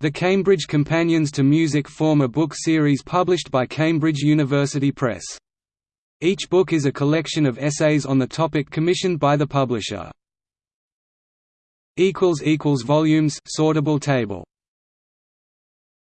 The Cambridge Companions to Music form a book series published by Cambridge University Press. Each book is a collection of essays on the topic commissioned by the publisher. Volumes sortable table